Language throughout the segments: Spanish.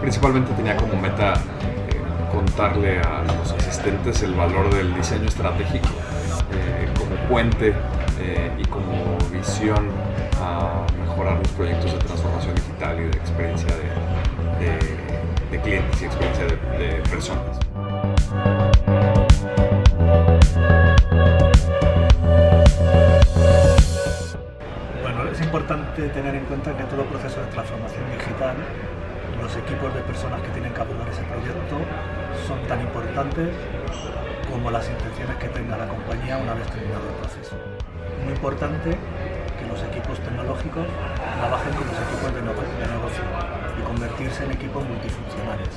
Principalmente tenía como meta eh, contarle a los asistentes el valor del diseño estratégico eh, como puente eh, y como visión a mejorar los proyectos de transformación digital y de experiencia de, de- de clientes y experiencia de, de personas. Bueno, es importante tener en cuenta que todo proceso de transformación digital, los equipos de personas que tienen que abordar ese proyecto son tan importantes como las intenciones que tenga la compañía una vez terminado el proceso. Muy importante que los equipos tecnológicos trabajen con los equipos de, nego- de negocio y convertirse en equipos multifuncionales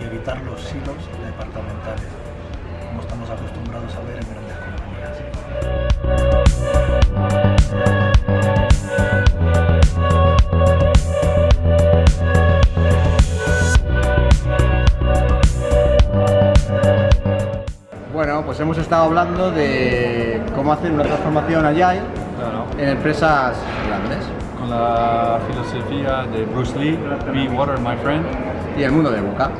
y evitar los silos departamentales, pues hemos estado hablando de cómo hacer una transformación Agile Claro, en empresas grandes con la filosofía de Bruce Lee, Be Water, my friend. y el mundo de Boca.